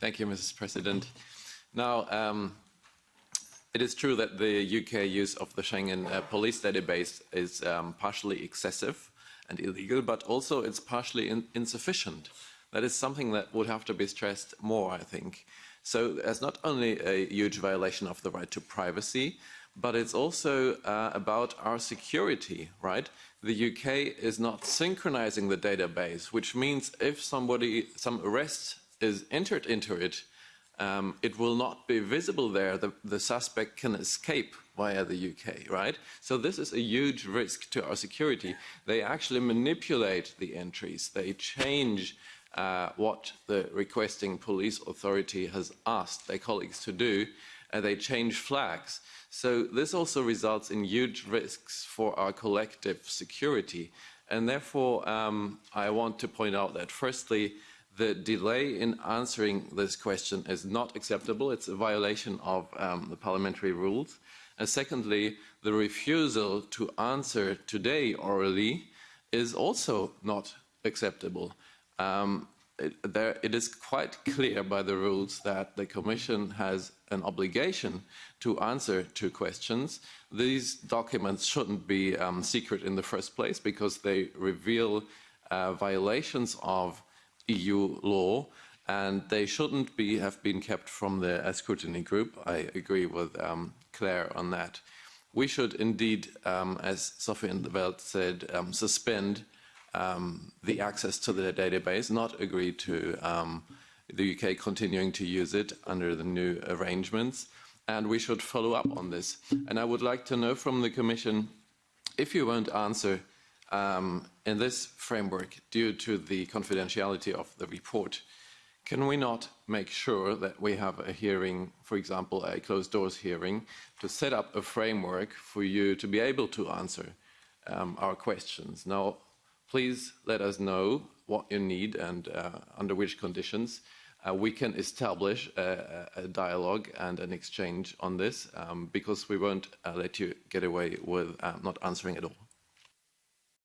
Thank you, Mrs. President. Now, um, it is true that the UK use of the Schengen uh, police database is um, partially excessive and illegal, but also it's partially in insufficient. That is something that would have to be stressed more, I think. So there's not only a huge violation of the right to privacy, but it's also uh, about our security, right? The UK is not synchronizing the database, which means if somebody, some arrest is entered into it, um, it will not be visible there. The, the, suspect can escape via the UK, right? So this is a huge risk to our security. They actually manipulate the entries. They change uh, what the requesting police authority has asked their colleagues to do. Uh, they change flags. So this also results in huge risks for our collective security. And therefore, um, I want to point out that firstly, the delay in answering this question is not acceptable. It's a violation of um, the parliamentary rules. And secondly, the refusal to answer today orally is also not acceptable. Um, it, there, it is quite clear by the rules that the Commission has an obligation to answer to questions. These documents shouldn't be um, secret in the first place because they reveal uh, violations of EU law and they shouldn't be, have been kept from the scrutiny group. I agree with um, Claire on that. We should indeed, um, as Sophie in 't Veld said, um, suspend um, the access to the database, not agree to um, the UK continuing to use it under the new arrangements. And we should follow up on this. And I would like to know from the Commission, if you won't answer um, in this framework, due to the confidentiality of the report, can we not make sure that we have a hearing, for example, a closed doors hearing, to set up a framework for you to be able to answer um, our questions? Now, please let us know what you need and uh, under which conditions uh, we can establish a, a, dialogue and an exchange on this um, because we won't uh, let you get away with uh, not answering at all.